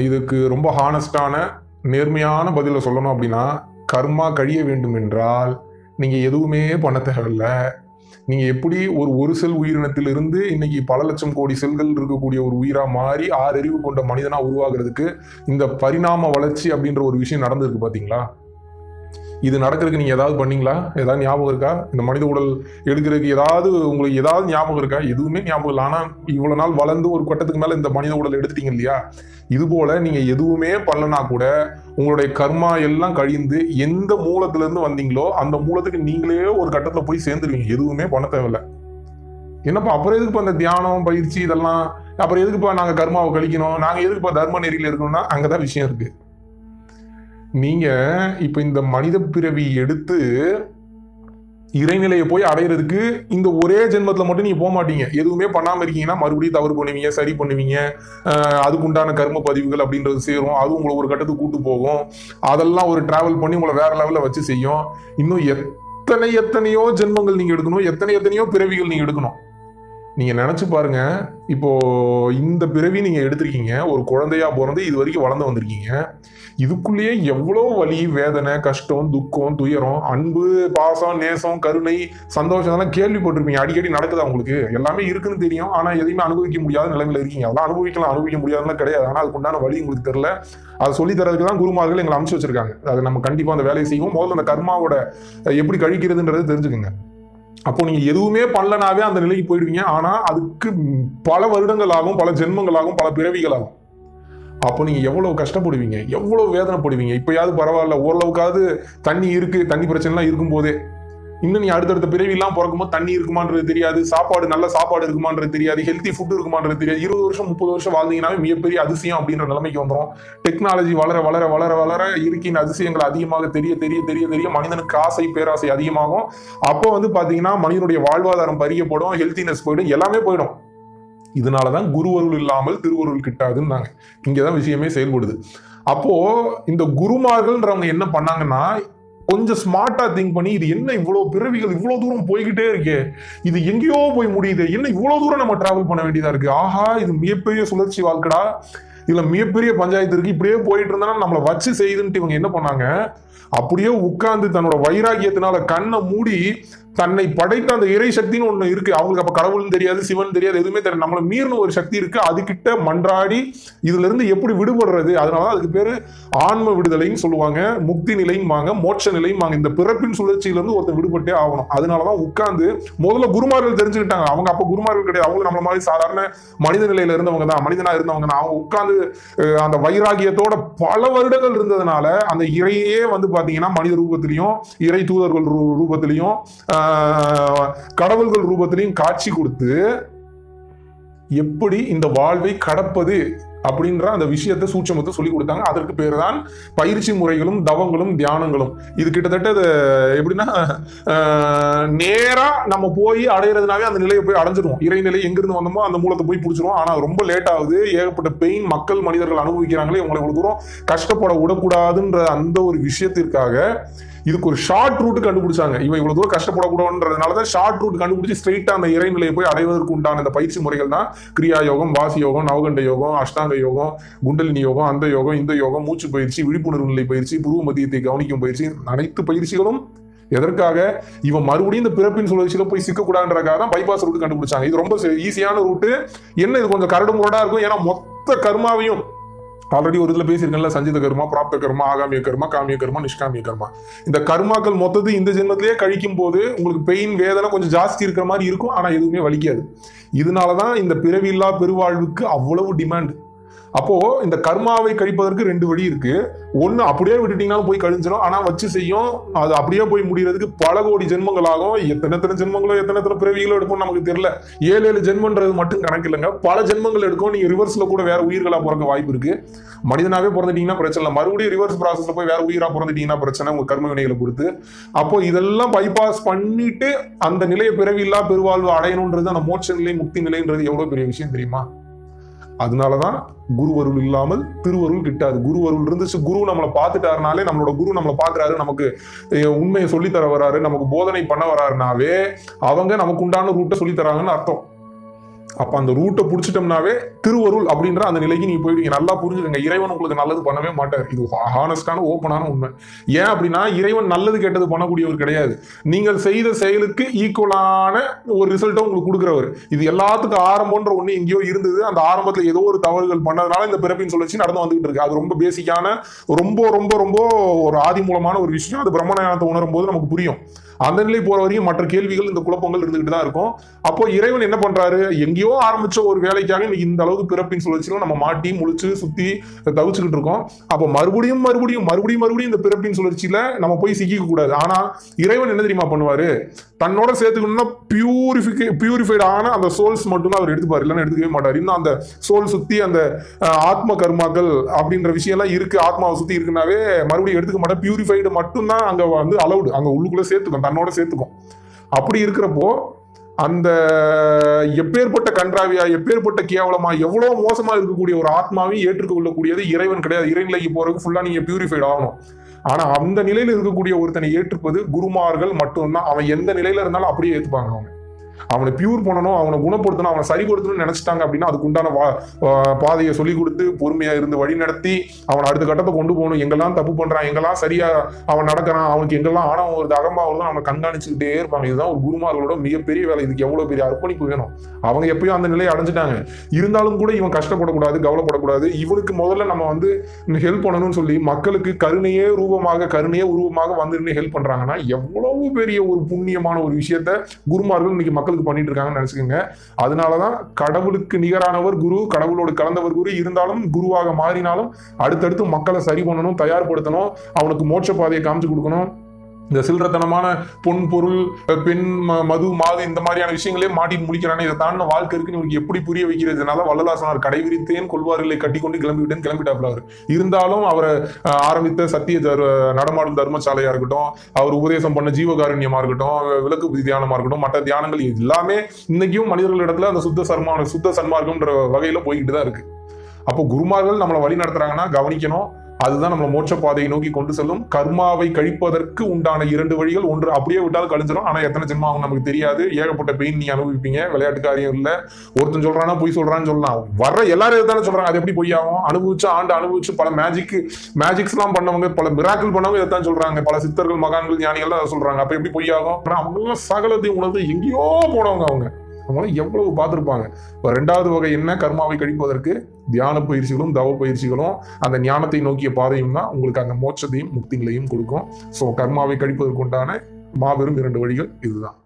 இதுக்கு ரொம்ப ஹானஸ்டான நேர்மையான பதிலை சொல்லணும் அப்படின்னா கர்மா கழிய வேண்டும் என்றால் நீங்கள் எதுவுமே பண்ண தேவையில்ல. நீங்கள் எப்படி ஒரு ஒரு செல் உயிரினத்திலிருந்து இன்னைக்கு பல லட்சம் கோடி செல்கள் இருக்கக்கூடிய ஒரு உயிராக மாறி ஆறறிவு கொண்ட மனிதனாக உருவாகிறதுக்கு இந்த பரிணாம வளர்ச்சி அப்படின்ற ஒரு விஷயம் நடந்திருக்கு பார்த்தீங்களா இது நடக்கிறதுக்கு நீங்கள் ஏதாவது பண்ணீங்களா? ஏதாவது ஞாபகம் இருக்கா? இந்த மனித உடல் எடுக்கிறதுக்கு ஏதாவது உங்களுக்கு ஏதாவது ஞாபகம் இருக்கா? எதுவுமே ஞாபகம் இல்லை. ஆனால் இவ்வளோ நாள் வளர்ந்து ஒரு கட்டத்துக்கு மேலே இந்த மனித உடல் எடுத்துட்டீங்க இல்லையா? இதுபோல் நீங்கள் எதுவுமே பண்ணலனா கூட உங்களுடைய கர்மா எல்லாம் கழிந்து எந்த மூலத்திலேருந்து வந்தீங்களோ அந்த மூலத்துக்கு நீங்களே ஒரு கட்டத்தில் போய் சேர்ந்துருவீங்க. எதுவுமே பண்ண தேவையில்ல. என்னப்பா அப்புறம் எதுக்குப்பா அந்த தியானம் பயிற்சி இதெல்லாம்? அப்புறம் எதுக்குப்பா நாங்கள் கர்மாவை கழிக்கணும்? நாங்கள் எதுக்குப்பா தர்ம நெறியில் இருக்கணும்னா அங்கே தான் விஷயம் இருக்குது நீங்கள் இப்போ இந்த மனித பிறவி எடுத்து இறைநிலையை போய் அடையிறதுக்கு இந்த ஒரே ஜென்மத்தில் மட்டும் நீங்கள் போக மாட்டீங்க. எதுவுமே பண்ணாமல் இருக்கீங்கன்னா மறுபடியும் தவறு பண்ணுவீங்க சரி பண்ணுவீங்க. அதுக்குண்டான கர்ம பதிவுகள் அப்படின்றது சேரும். அது உங்களை ஒரு கட்டத்துக்கு கூட்டு போகும். அதெல்லாம் ஒரு டிராவல் பண்ணி உங்களை வேற லெவலில் வச்சு செய்யும். இன்னும் எத்தனை எத்தனையோ ஜென்மங்கள் நீங்கள் எடுக்கணும் எத்தனை எத்தனையோ பிறவிகள் நீங்கள் எடுக்கணும். நீங்கள் நினச்சி பாருங்க. இப்போது இந்த பிறவி நீங்கள் எடுத்திருக்கீங்க ஒரு குழந்தையாக பிறந்து இது வரைக்கும் வளர்ந்து வந்திருக்கீங்க. இதுக்குள்ளேயே எவ்வளோ வலி வேதனை கஷ்டம் துக்கம் துயரம் அன்பு பாசம் நேசம் கருணை சந்தோஷம் அதெல்லாம் கேள்விப்பட்டிருப்பீங்க. அடிக்கடி நடக்குதா உங்களுக்கு? எல்லாமே இருக்குன்னு தெரியும். ஆனால் எதையுமே அனுபவிக்க முடியாத நிலைமையில் இருக்கீங்க. அதெல்லாம் அனுபவிக்கலாம் அனுபவிக்க முடியாதுலாம் கிடையாது. ஆனால் அதுக்குண்டான வழி உங்களுக்கு தெரில அதை சொல்லி தரதுக்கு தான் குருமார்கள் எங்களை அனுப்பிச்சு வச்சிருக்காங்க. அதை நம்ம கண்டிப்பாக அந்த வேலையை செய்வோம். முதல்ல அந்த கர்மாவோட எப்படி கழிக்கிறதுன்றது தெரிஞ்சுக்கோங்க. அப்போ நீங்க எதுவுமே பண்ணலனாவே அந்த நிலைக்கு போயிடுவீங்க. ஆனா அதுக்கு பல வருடங்கள் ஆகும் பல ஜென்மங்கள் ஆகும் பல பிறவிகள் ஆகும் அப்போ நீங்க எவ்வளவு கஷ்டப்படுவீங்க? எவ்வளவு வேதனைப்படுவீங்க? இப்பயாவது பரவாயில்ல ஓரளவுக்காவது தண்ணி இருக்கு தண்ணி பிரச்சனைலாம் இருக்கும் போதே இன்னும் நீ அடுத்தடுத்த பிறவிலாம் பிறக்கும்போது தண்ணி இருக்குமான்றது தெரியாது சாப்பாடு நல்ல சாப்பாடு இருக்குமான்றது தெரியாது ஹெல்த்தி ஃபுட் இருக்குமான்றது தெரியாது. இருபது வருஷம் முப்பது வருஷம் வாழ்ந்தீங்கன்னாவே மிகப்பெரிய அதிசயம் அப்படின்ற நிலைமைக்கு வந்துடும் டெக்னாலஜி வளர வளர வளர வளர இருக்கின்ற அதிசயங்கள் அதிகமாக தெரிய தெரிய தெரிய தெரிய மனிதனுக்கு ஆசை பேராசை அதிகமாகும். அப்போ வந்து பார்த்தீங்கன்னா மனிதனுடைய வாழ்வாதாரம் பறிக்கப்படும் ஹெல்த்தினஸ் போயிடும் எல்லாமே போயிடும். இதனாலதான் குருவருள் இல்லாமல் திருவருள் கிட்டாதுன்னாங்க. இங்கதான் விஷயமே செயல்படுது. அப்போ இந்த குருமார்கள்ன்றவங்க என்ன பண்ணாங்கன்னா கொஞ்சம் ஸ்மார்ட்டா திங்க் பண்ணி இது என்ன இவ்வளவு பிறவிகள் இவ்வளவு தூரம் போய்கிட்டே இருக்கே? இது எங்கேயோ போய் முடியுது? என்ன இவ்வளவு தூரம் நம்ம டிராவல் பண்ண வேண்டியதா இருக்கு? ஆஹா இது மிகப்பெரிய சுழற்சி வாழ்க்கடா. இதுல மிகப்பெரிய பஞ்சாயத்து இருக்கு. இப்படியே போயிட்டு இருந்தா நம்மளை வச்சு செய்யுதுன்ட்டு இவங்க என்ன பண்ணாங்க? அப்படியே உட்கார்ந்து தன்னோட வைராகியத்தினால கண்ணை மூடி தன்னை படைத்த அந்த இறை சக்தின்னு ஒன்று இருக்கு. அவங்களுக்கு அப்ப கடவுள்னு தெரியாது சிவன் தெரியாது எதுவுமே தெரியாது. நம்மளை மீறின ஒரு சக்தி இருக்கு. அதுகிட்ட மன்றாடி இதுல இருந்து எப்படி விடுபடுறது? அதனால அதுக்கு பேரு ஆன்ம விடுதலைன்னு சொல்லுவாங்க. முக்தி நிலையும்பாங்க மோட்ச நிலையும்பாங்க இந்த பிறப்பின் சுழற்சியிலிருந்து ஒருத்தர் ஒருத்தன் விடுபட்டே ஆகணும். அதனாலதான் உட்கார்ந்து முதல்ல குருமார்கள் தெரிஞ்சுக்கிட்டாங்க. அவங்க அப்ப குருமார்கள் கிடையாது. அவங்க நம்மள மாதிரி சாதாரண மனித நிலையில இருந்தவங்க தான். மனிதனா இருந்தவங்க தான் அவங்க உட்கார்ந்து அந்த வைராகியத்தோட பல வருடங்கள் இருந்ததுனால அந்த இறையே வந்து பாத்தீங்கன்னா மனித ரூபத்திலையும் இறை தூதர்கள் ரூ- ரூபத்திலையும் கடவுள்கள் ரூபத்திலையும் காட்சி கொடுத்து எப்படி இந்த வாழ்வை கடப்பது அப்படின்ற அந்த விஷயத்தை சூட்சமத்தை சொல்லி கொடுத்தாங்க. அதற்கு பேர் தான் பயிற்சி முறைகளும் தவங்களும் தியானங்களும். இது கிட்டத்தட்ட இது எப்படின்னா நேராக நேரா நம்ம போய் அடையிறதுனாவே அந்த நிலையை போய் அடைஞ்சிருவோம் இறைநிலை எங்கிருந்து வந்தோமோ அந்த மூலத்தை போய் பிடிச்சிருவோம் ஆனா ரொம்ப லேட் ஆகுது. ஏகப்பட்ட பெயின் மக்கள் மனிதர்கள் அனுபவிக்கிறாங்களே உங்களை கொடுக்குறோம் தூரம் கஷ்டப்பட விடக்கூடாதுன்ற அந்த ஒரு விஷயத்திற்காக இதுக்கு ஒரு ஷார்ட் ரூட் கண்டுபிடிச்சாங்க. இவன் இவ்வளவு தூரம் கஷ்டப்படக்கூடாதுன்றதுனால தான் ஷார்ட் ரூட் கண்டுபிடிச்சி ஸ்ட்ரெயிட்டா அந்த இறைநிலையை போய் அடைவதற்கு உண்டான அந்த பயிற்சி முறைகள் தான் கிரியா யோகம் வாசி யோகம் நவகண்ட யோகம் அஷ்டாங்க யோகம் குண்டலினி யோகம் அந்த யோகம் இந்த யோகம் மூச்சு பயிற்சி விழிப்புணர்வு நிலை பயிற்சி புருவ மதியத்தை கவனிக்கும் பயிற்சி அனைத்து பயிற்சிகளும் எதற்காக? இவன் மறுபடியும் இந்த பிறப்பின் சுழற்சியில் போய் சிக்கக்கூடாதுன்றதுக்காக தான் பைபாஸ் ரூட் கண்டுபிடிச்சாங்க. இது ரொம்ப ஈஸியான ரூட்டு என்ன இது கொஞ்சம் கரடு முரடா இருக்கும்? ஏன்னா மொத்த கர்மாவையும் ஆல்ரெடி ஒரு இதில் பேசியிருக்கேன்ல சஞ்சித கர்மா பிராப்த கர்மா ஆகாமிய கர்மா காமிய கர்மா நிஷ்காமிய கர்மா. இந்த கர்மாக்கள் மொத்தத்தை இந்த ஜென்மத்திலேயே கழிக்கும் போது உங்களுக்கு பெயின் வேதனை கொஞ்சம் ஜாஸ்தி இருக்கிற மாதிரி இருக்கும் ஆனால் எதுவுமே வலிக்காது. இதனால தான் இந்த பிறவில்லா பெருவாழ்வுக்கு அவ்வளவு டிமாண்ட் அப்போ இந்த கர்மாவை கழிப்பதற்கு ரெண்டு வழி இருக்கு. ஒன்னு அப்படியே விட்டுட்டீங்கன்னா போய் கழிஞ்சிடும் ஆனா வச்சு செய்யும். அது அப்படியே போய் முடியறதுக்கு பல கோடி ஜென்மங்கள் ஆகும் எத்தனை எத்தனை ஜென்மங்களோ எத்தனை எத்தனை பிறவிகளோ எடுக்கும் நமக்கு தெரியல. ஏழு ஏழு ஜென்மன்றது மட்டும் கணக்கு இல்லைங்க. பல ஜென்மங்கள் எடுக்கும். நீங்க ரிவர்ஸ்ல கூட வேற உயிர்களா பிறக்க வாய்ப்பு இருக்கு. மனிதனாவே பிறந்துட்டீங்கன்னா பிரச்சனை இல்லை. மறுபடியும் ரிவர்ஸ் ப்ராசஸ்ல போய் வேற உயிரா பிறந்துட்டீங்கன்னா பிரச்சனை உங்க கர்ம வினைகளை பொறுத்து. அப்போ இதெல்லாம் பைபாஸ் பண்ணிட்டு அந்த நிலையை பிறவில்லா பெருவாழ்வு அடையணுன்றது அந்த மோட்ச நிலை முக்தி நிலைன்றது எவ்வளவு பெரிய விஷயம் தெரியுமா? அதனால தான் குரு அருள் இல்லாமல் திருவருள் கிட்டாது. குருவருள் இருந்துச்சு குரு நம்மளை பார்த்துட்டாருனாலே நம்மளோட குரு நம்மளை பார்க்குறாரு நமக்கு உண்மையை சொல்லித்தர வராரு நமக்கு போதனை பண்ண வராருனாவே அவங்க நமக்கு உண்டான ரூட்டை சொல்லித்தராங்கன்னு அர்த்தம். அப்போ அந்த ரூட்டை பிடிச்சிட்டோம்னாவே திருவருள் அப்படின்ற அந்த நிலைக்கு நீ போயிடுவீங்க. நல்லா புரிஞ்சுக்கங்க. இறைவன் உங்களுக்கு நல்லது பண்ணவே மாட்டார். இது ஹானஸ்டான ஓப்பனான உண்மை. ஏன் அப்படின்னா இறைவன் நல்லது கெட்டது பண்ணக்கூடியவர் கிடையாது. நீங்கள் செய்த செயலுக்கு ஈக்குவலான ஒரு ரிசல்ட்டை உங்களுக்கு கொடுக்குறவர். இது எல்லாத்துக்கும் ஆரம்பம்ன்ற ஒன்று எங்கேயோ இருந்தது. அந்த ஆரம்பத்தில் ஏதோ ஒரு தவறுகள் பண்ணதுனால இந்த பிறப்பின் சுழற்சி நடந்து வந்துகிட்டு இருக்கு. அது ரொம்ப பேசிக்கான ரொம்ப ரொம்ப ரொம்ப ஒரு ஆதி மூலமான ஒரு விஷயம். அது பிரம்மஞானத்தை உணரும் போது நமக்கு புரியும். அந்த நிலை போற வரையும் மற்ற கேள்விகள் இந்த குழப்பங்கள் இருந்துகிட்டு தான் இருக்கும். அப்போ இறைவன் என்ன பண்றாரு? எங்கேயோ ஆரம்பிச்ச ஒரு வேலைக்காக இன்னைக்கு இந்த அளவுக்கு பிறப்பின் சுழற்சியில நம்ம மாட்டி முழிச்சு சுத்தி தவிச்சுக்கிட்டு இருக்கோம். அப்போ மறுபடியும் மறுபடியும் மறுபடியும் மறுபடியும் இந்த பிறப்பின் சுழற்சியில நம்ம போய் சிக்கிக்க கூடாது. ஆனா இறைவன் என்ன தெரியுமா பண்ணுவாரு? தன்னோட சேர்த்துக்கணும்னா பியூரிஃபிகே பியூரிஃபைட் ஆன அந்த சோல்ஸ் மட்டும்தான் அவர் எடுத்துப்பாரு. இல்லைன்னு எடுத்துக்கவே மாட்டார். இன்னும் அந்த சோல் சுத்தி அந்த ஆத்ம கர்மாக்கள் அப்படின்ற விஷயம் எல்லாம் இருக்கு. ஆத்மாவை சுத்தி இருக்குனாவே மறுபடியும் எடுத்துக்க மாட்டேன் பியூரிஃபைடு மட்டும்தான் அங்க வந்து அலௌடு அங்க உள்ளுக்குள்ள சேர்த்துக்கும். தன்னோட சேர்த்துக்கும். அப்படி இருக்கிறப்போ அந்த எப்பேற்பட்ட கன்றாவியா எப்பேற்பட்ட கேவலமா எவ்வளோ மோசமா இருக்கக்கூடிய ஒரு ஆத்மாவையும் ஏற்றுக்கொள்ளக்கூடியது இறைவன் கிடையாது. இறைநிலைக்கு போறதுக்கு ஃபுல்லா நீங்க பியூரிஃபைட் ஆகணும். ஆனா அந்த நிலையில இருக்கக்கூடிய ஒருத்தனை ஏற்றுப்பது குருமார்கள் மட்டும்தான். அவன் எந்த நிலையில இருந்தாலும் அப்படியே ஏற்றுப்பாங்க அவங்க. அவனை பியூர் பண்ணணும் அவனை குணப்படுத்தணும் அவனை சரிப்படுத்தணும்னு நினைச்சிட்டாங்க அப்படின்னா அதுக்குண்டான வா- பாதையை சொல்லி கொடுத்து பொறுமையா இருந்து வழி நடத்தி அவனை அடுத்த கட்டத்தை கொண்டு போகணும். எங்கெல்லாம் தப்பு பண்றான் எங்கெல்லாம் சரியா அவன் நடக்கிறான் அவனுக்கு எங்கெல்லாம் ஆணவம் வருது அகம்பா வருது அவனை கண்காணிச்சுக்கிட்டே இருப்பாங்க. இதுதான் ஒரு குருமார்களோட மிகப்பெரிய வேலை. இதுக்கு எவ்வளவு பெரிய அர்ப்பணிப்பு வேணும்? அவங்க எப்பயும் அந்த நிலையை அடைஞ்சிட்டாங்க. இருந்தாலும் கூட இவன் கஷ்டப்படக்கூடாது கவலைப்படக்கூடாது. இவனுக்கு முதல்ல நம்ம வந்து ஹெல்ப் பண்ணணும்னு சொல்லி மக்களுக்கு கருணையே ரூபமாக கருணையே உருவமாக வந்து ஹெல்ப் பண்றாங்கன்னா எவ்வளவு பெரிய ஒரு புண்ணியமான ஒரு விஷயத்த குருமார்கள் இன்னைக்கு மக்களுக்கு பண்ணிட்டு இருக்காங்கன்னு நினைச்சுக்கோங்க. அதனாலதான் கடவுளுக்கு நிகரானவர் குரு கடவுளோடு கலந்தவர் குரு இருந்தாலும் குருவாக மாறினாலும் அடுத்தடுத்து மக்களை சரி பண்ணணும் தயார்படுத்தணும் அவனுக்கு மோட்ச பாதையை காமிச்சு கொடுக்கணும். இந்த சில்லறத்தனமான பொன் பொருள் பெண் ம- மது மாது இந்த மாதிரியான விஷயங்களே மாட்டி முடிக்கிறானே இதை தாண்டின வாழ்க்கை இருக்குன்னு இவருக்கு எப்படி புரிய வைக்கிறதுனால வள்ளலார் கடைவிரித்தேன் கொள்வார்களை கட்டி கொண்டு கிளம்பிவிட்டேன் கிளம்பிட்டாப்ல அவர். இருந்தாலும் அவரை ஆரம்பித்த சத்திய தர் நடமாடும் தர்மசாலையா இருக்கட்டும் அவர் உபதேசம் பண்ண ஜீவகாருண்யமா இருக்கட்டும் விளக்கு தியானமா இருக்கட்டும் மற்ற தியானங்கள் எல்லாமே இன்னைக்கும் மனிதர்களிடத்துல அந்த சுத்த சர்மான சுத்த சன்மார்க்கம்ன்ற வகையில போய்கிட்டு தான் இருக்கு. அப்போ குருமார்கள் நம்மளை வழி நடத்துறாங்கன்னா கவனிக்கணும் அதுதான் நம்மளை மோட்ச பாதையை நோக்கி கொண்டு செல்லும். கர்மாவை கழிப்பதற்கு உண்டான இரண்டு வழிகள். ஒன்று அப்படியே விட்டால் கழிஞ்சிடும் ஆனா எத்தனை ஜென்மம் ஆகும் நமக்கு தெரியாது. ஏகப்பட்ட பெயின் நீ அனுபவிப்பீங்க. விளையாட்டு காரியம் ஒருத்தன் சொல்றானா பொய் சொல்றான்னு சொல்லலாம். வர்ற எல்லாரும் தானே சொல்றாங்க. அது எப்படி பொய்யாகும் அனுபவிச்சு ஆண்டு அனுபவிச்சு பல மேஜிக் மேஜிக்ஸ் எல்லாம் பண்ணவங்க பல மிராக்கிள் பண்ணவங்க இதைத்தான் சொல்றாங்க. பல சித்தர்கள் மகான்கள் ஞானிகள் அதை சொல்றாங்க. அப்ப எப்படி பொய்யாகும் ஆனா அவங்க எல்லாம் சகலத்தையும் உணர்ந்து எங்கேயோ போனவங்க அவங்க. அவங்க எவ்வளவு பார்த்துருப்பாங்க? இப்போ ரெண்டாவது வகை என்ன? கர்மாவை கழிப்பதற்கு தியான பயிற்சிகளும் தவ பயிற்சிகளும் அந்த ஞானத்தை நோக்கிய பாதையும் தான் உங்களுக்கு அந்த மோட்சத்தையும் முக்திகளையும் கொடுக்கும். ஸோ கர்மாவை கழிப்பதற்குண்டான மாபெரும் இரண்டு வழிகள் இதுதான்.